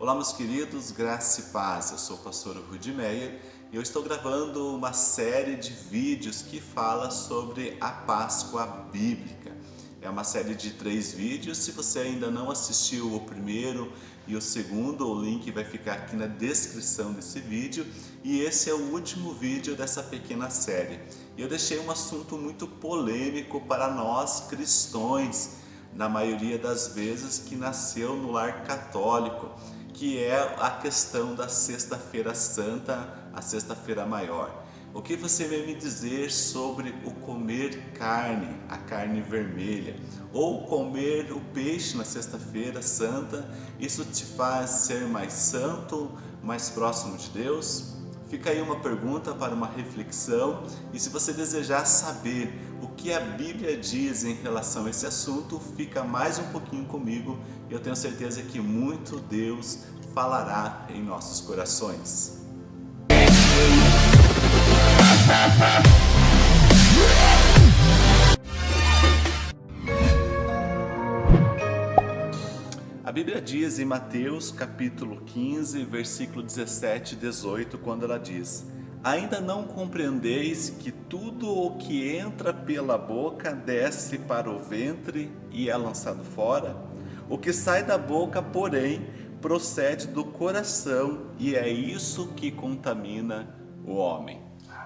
Olá meus queridos, graça e paz, eu sou o pastor Rudi Meyer e eu estou gravando uma série de vídeos que fala sobre a Páscoa Bíblica. É uma série de três vídeos, se você ainda não assistiu o primeiro e o segundo, o link vai ficar aqui na descrição desse vídeo e esse é o último vídeo dessa pequena série. Eu deixei um assunto muito polêmico para nós cristãos, na maioria das vezes que nasceu no lar católico que é a questão da Sexta-feira Santa, a Sexta-feira Maior. O que você vai me dizer sobre o comer carne, a carne vermelha, ou comer o peixe na Sexta-feira Santa? Isso te faz ser mais santo, mais próximo de Deus? Fica aí uma pergunta para uma reflexão e se você desejar saber o que a Bíblia diz em relação a esse assunto, fica mais um pouquinho comigo e eu tenho certeza que muito Deus falará em nossos corações. A Bíblia diz em Mateus capítulo 15, versículo 17 e 18, quando ela diz Ainda não compreendeis que tudo o que entra pela boca desce para o ventre e é lançado fora? O que sai da boca, porém, procede do coração e é isso que contamina o homem.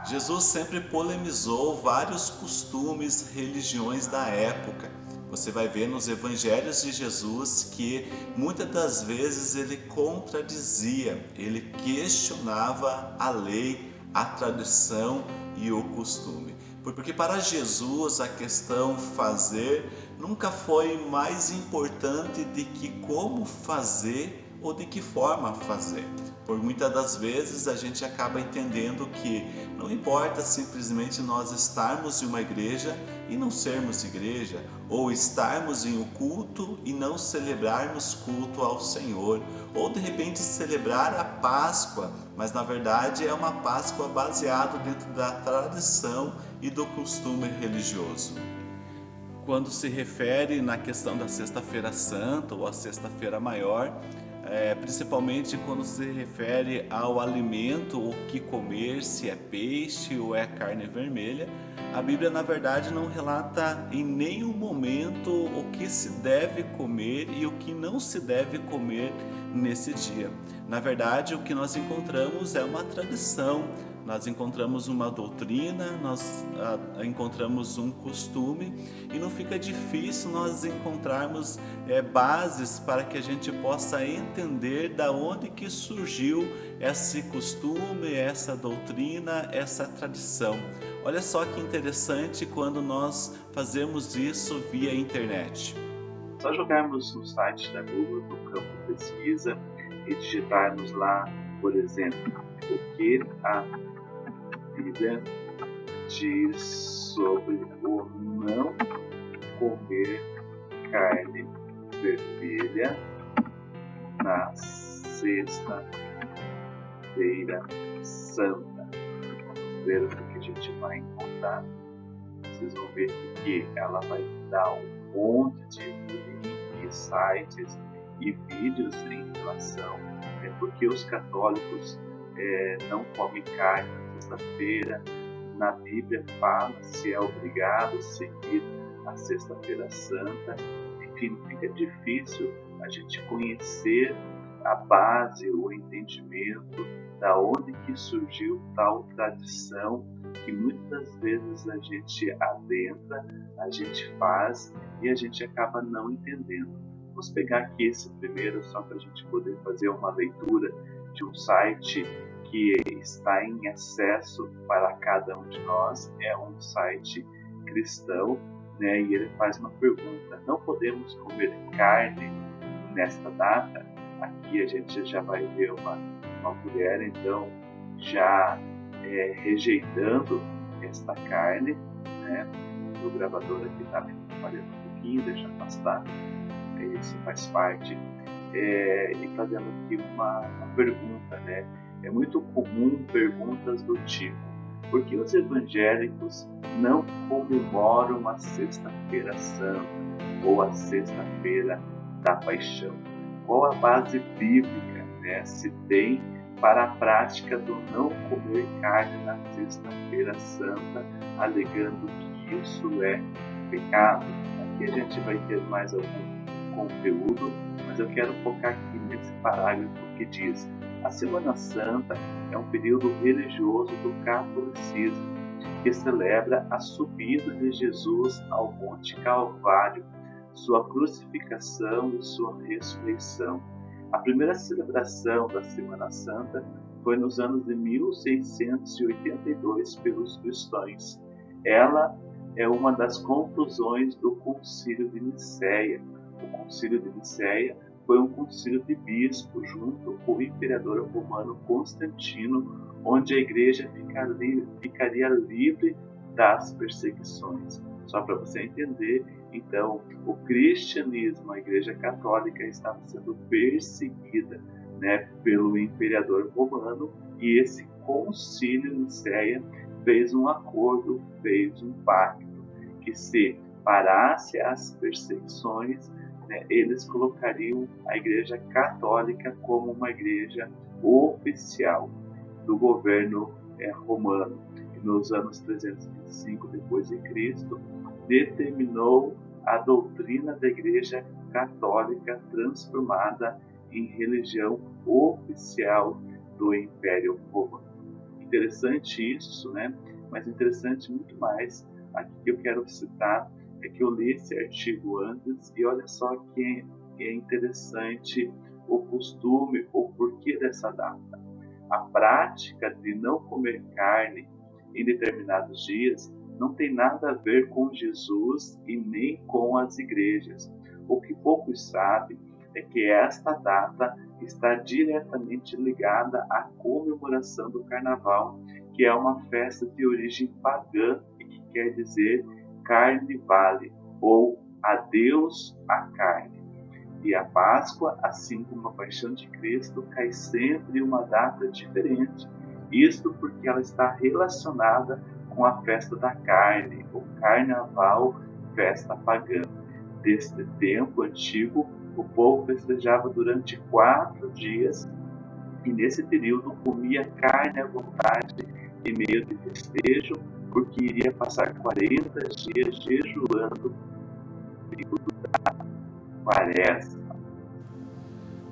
Jesus sempre polemizou vários costumes, religiões da época. Você vai ver nos evangelhos de Jesus que muitas das vezes ele contradizia, ele questionava a lei, a tradição e o costume. Porque para Jesus a questão fazer nunca foi mais importante de que como fazer ou de que forma fazer. Por muitas das vezes a gente acaba entendendo que não importa simplesmente nós estarmos em uma igreja e não sermos igreja, ou estarmos em um culto e não celebrarmos culto ao Senhor, ou de repente celebrar a Páscoa, mas na verdade é uma Páscoa baseada dentro da tradição e do costume religioso. Quando se refere na questão da Sexta-feira Santa ou a Sexta-feira Maior, é, principalmente quando se refere ao alimento, o que comer, se é peixe ou é carne vermelha, a Bíblia na verdade não relata em nenhum momento o que se deve comer e o que não se deve comer nesse dia. Na verdade, o que nós encontramos é uma tradição, nós encontramos uma doutrina, nós ah, encontramos um costume e não fica difícil nós encontrarmos é, bases para que a gente possa entender da onde que surgiu esse costume, essa doutrina, essa tradição. Olha só que interessante quando nós fazemos isso via internet. Só jogarmos no site da Google, no campo pesquisa e digitarmos lá, por exemplo, o que a Bíblia diz sobre o não comer carne vermelha na sexta-feira santa. Ver o que a gente vai encontrar. Vocês vão ver que ela vai dar um monte de links, sites e vídeos em relação é porque os católicos é, não comem carne sexta-feira, na Bíblia fala se é obrigado a seguir a Sexta-feira Santa. Enfim, fica difícil a gente conhecer a base, o entendimento da onde que surgiu tal tradição que muitas vezes a gente adentra, a gente faz e a gente acaba não entendendo. Vamos pegar aqui esse primeiro só para a gente poder fazer uma leitura de um site que está em acesso para cada um de nós, é um site cristão, né? E ele faz uma pergunta: não podemos comer carne nesta data? Aqui a gente já vai ver uma, uma mulher, então, já é, rejeitando esta carne, né? O gravador aqui está me falhando um pouquinho, deixa afastar. Isso faz parte. É, e fazendo aqui uma, uma pergunta, né? É muito comum perguntas do tipo: por que os evangélicos não comemoram a Sexta-feira Santa ou a Sexta-feira da Paixão? Qual a base bíblica né, se tem para a prática do não comer carne na Sexta-feira Santa, alegando que isso é pecado. Aqui a gente vai ter mais algum conteúdo, mas eu quero focar aqui nesse parágrafo que diz: a Semana Santa é um período religioso do catolicismo que celebra a subida de Jesus ao Monte Calvário, sua crucificação e sua ressurreição. A primeira celebração da Semana Santa foi nos anos de 1682 pelos cristãos. Ela é uma das conclusões do Concílio de Nicéia. O Concílio de Nicéia foi um concílio de bispo junto com o imperador romano Constantino, onde a igreja ficaria livre das perseguições. Só para você entender, então, o cristianismo, a igreja católica estava sendo perseguida né, pelo imperador romano e esse concílio Nicéia fez um acordo, fez um pacto que se parasse as perseguições, né, eles colocariam a Igreja Católica como uma igreja oficial do governo é, romano. E nos anos 325 depois de Cristo, determinou a doutrina da Igreja Católica transformada em religião oficial do Império Romano. Interessante isso, né? Mas interessante muito mais aqui que eu quero citar é que eu li esse artigo antes e olha só que é interessante o costume, o porquê dessa data. A prática de não comer carne em determinados dias não tem nada a ver com Jesus e nem com as igrejas. O que poucos sabem é que esta data está diretamente ligada à comemoração do Carnaval, que é uma festa de origem pagã e que quer dizer carne vale, ou adeus à carne. E a Páscoa, assim como a Paixão de Cristo, cai sempre em uma data diferente. Isto porque ela está relacionada com a festa da carne, o carnaval, festa pagã. Deste tempo antigo, o povo festejava durante quatro dias e nesse período comia carne à vontade em meio de festejo, porque iria passar 40 dias jejuando quaresma.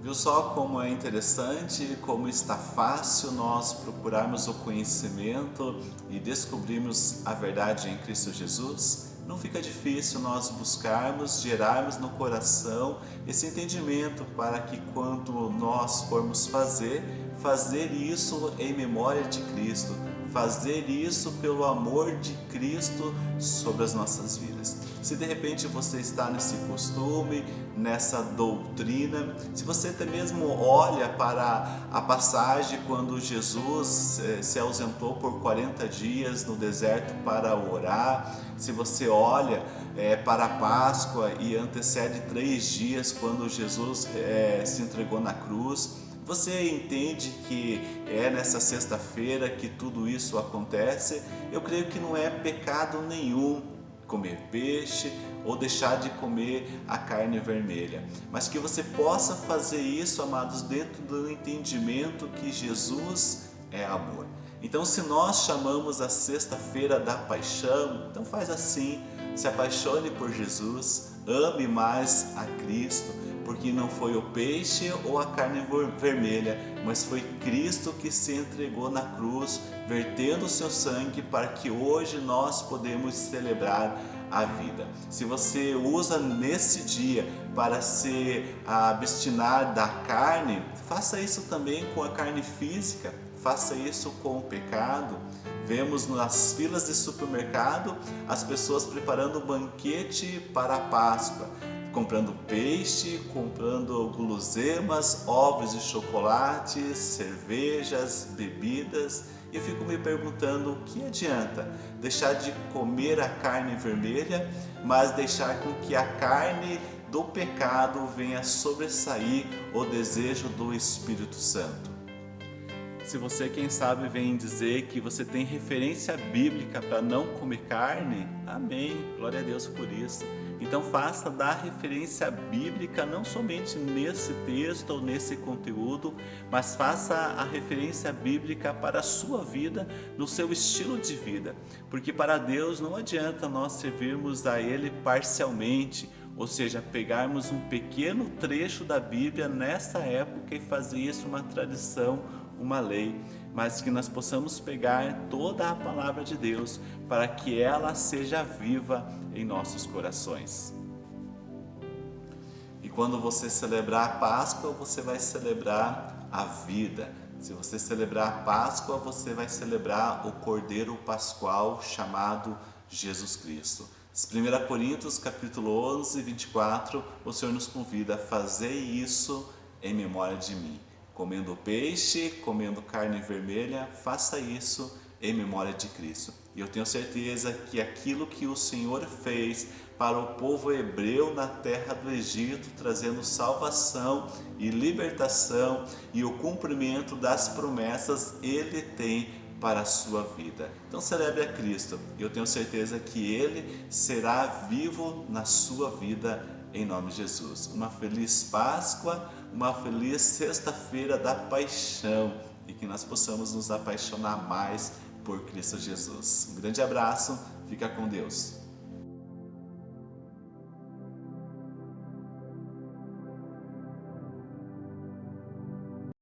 Viu só como é interessante, como está fácil nós procurarmos o conhecimento e descobrirmos a verdade em Cristo Jesus? Não fica difícil nós buscarmos, gerarmos no coração esse entendimento para que quando nós formos fazer, fazer isso em memória de Cristo, fazer isso pelo amor de Cristo sobre as nossas vidas. Se de repente você está nesse costume, nessa doutrina, se você até mesmo olha para a passagem quando Jesus eh, se ausentou por 40 dias no deserto para orar, se você olha é, para a Páscoa e antecede três dias quando Jesus é, se entregou na cruz, você entende que é nessa sexta-feira que tudo isso acontece? Eu creio que não é pecado nenhum comer peixe ou deixar de comer a carne vermelha, mas que você possa fazer isso, amados, dentro do entendimento que Jesus é amor. Então, se nós chamamos a sexta-feira da paixão, então faz assim, se apaixone por Jesus, ame mais a Cristo, porque não foi o peixe ou a carne vermelha, mas foi Cristo que se entregou na cruz, vertendo o seu sangue para que hoje nós podemos celebrar a vida. Se você usa nesse dia para se abstinar da carne, faça isso também com a carne física, faça isso com o pecado. Vemos nas filas de supermercado as pessoas preparando banquete para a Páscoa comprando peixe, comprando guloseimas, ovos de chocolate, cervejas, bebidas. E fico me perguntando o que adianta deixar de comer a carne vermelha, mas deixar com que a carne do pecado venha sobressair o desejo do Espírito Santo. Se você, quem sabe, vem dizer que você tem referência bíblica para não comer carne, amém, glória a Deus por isso. Então faça da referência bíblica não somente nesse texto ou nesse conteúdo, mas faça a referência bíblica para a sua vida, no seu estilo de vida. Porque para Deus não adianta nós servirmos a Ele parcialmente, ou seja, pegarmos um pequeno trecho da Bíblia nessa época e fazer isso uma tradição, uma lei, mas que nós possamos pegar toda a palavra de Deus para que ela seja viva em nossos corações. E quando você celebrar a Páscoa, você vai celebrar a vida. Se você celebrar a Páscoa, você vai celebrar o Cordeiro Pascual chamado Jesus Cristo. 1 Coríntios capítulo 11, 24, o Senhor nos convida a fazer isso em memória de mim. Comendo peixe, comendo carne vermelha, faça isso em memória de Cristo. E eu tenho certeza que aquilo que o Senhor fez para o povo hebreu na terra do Egito, trazendo salvação e libertação e o cumprimento das promessas, Ele tem para a sua vida. Então celebre a Cristo eu tenho certeza que Ele será vivo na sua vida em nome de Jesus. Uma feliz Páscoa, uma feliz sexta-feira da paixão e que nós possamos nos apaixonar mais por Cristo Jesus. Um grande abraço, fica com Deus.